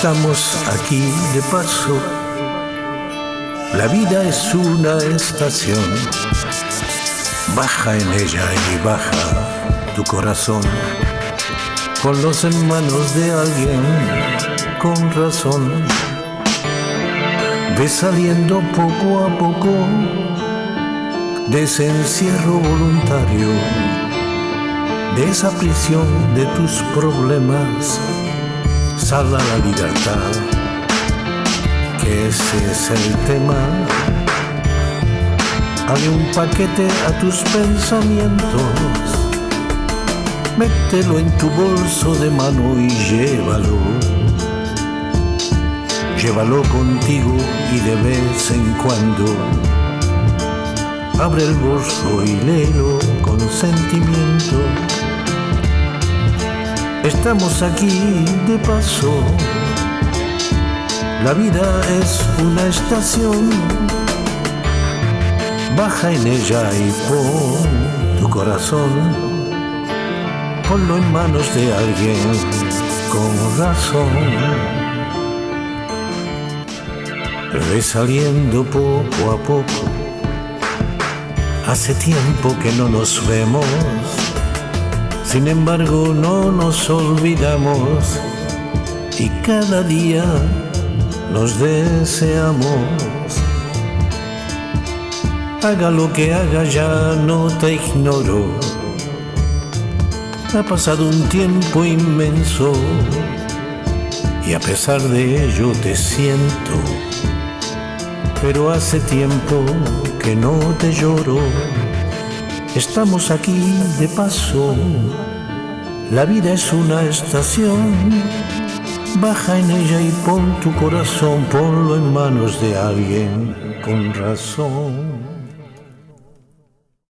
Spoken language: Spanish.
Estamos aquí de paso. La vida es una estación. Baja en ella y baja tu corazón. Ponlos en manos de alguien con razón. Ve saliendo poco a poco de ese encierro voluntario, de esa prisión de tus problemas Sal a la libertad, que ese es el tema. Hay un paquete a tus pensamientos, mételo en tu bolso de mano y llévalo. Llévalo contigo y de vez en cuando abre el bolso y léelo con sentimiento Estamos aquí de paso. La vida es una estación. Baja en ella y pon tu corazón. Ponlo en manos de alguien con razón. Ve saliendo poco a poco. Hace tiempo que no nos vemos sin embargo no nos olvidamos y cada día nos deseamos. Haga lo que haga ya no te ignoro. Ha pasado un tiempo inmenso y a pesar de ello te siento. Pero hace tiempo que no te lloro. Estamos aquí de paso, la vida es una estación. Baja en ella y pon tu corazón, ponlo en manos de alguien con razón.